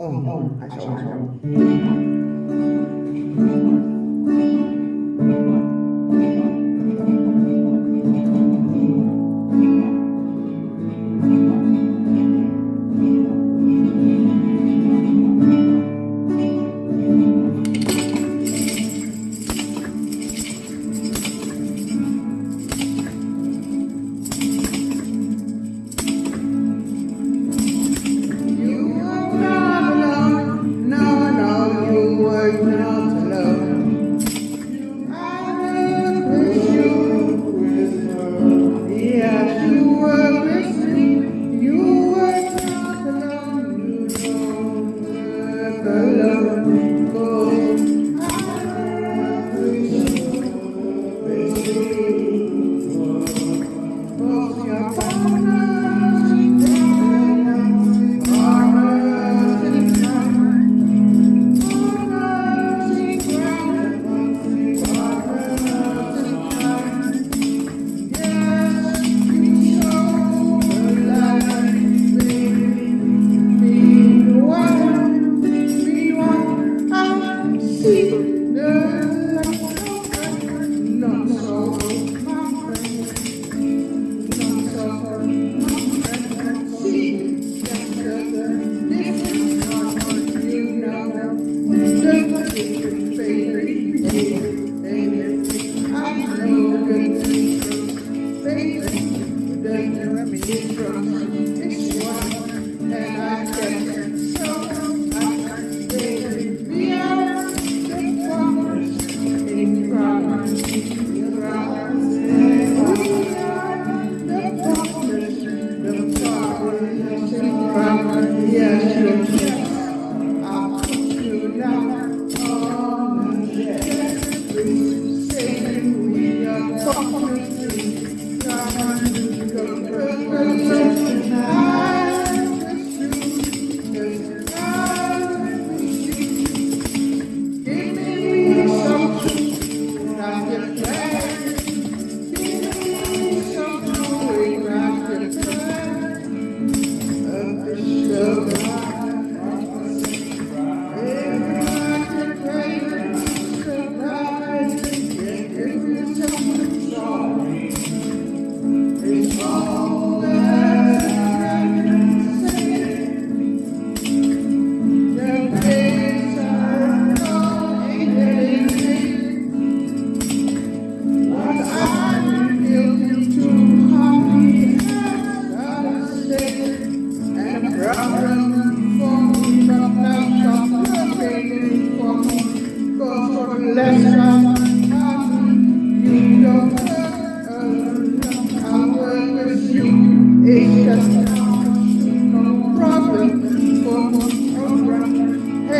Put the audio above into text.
嗯嗯，还行还行。Thank you.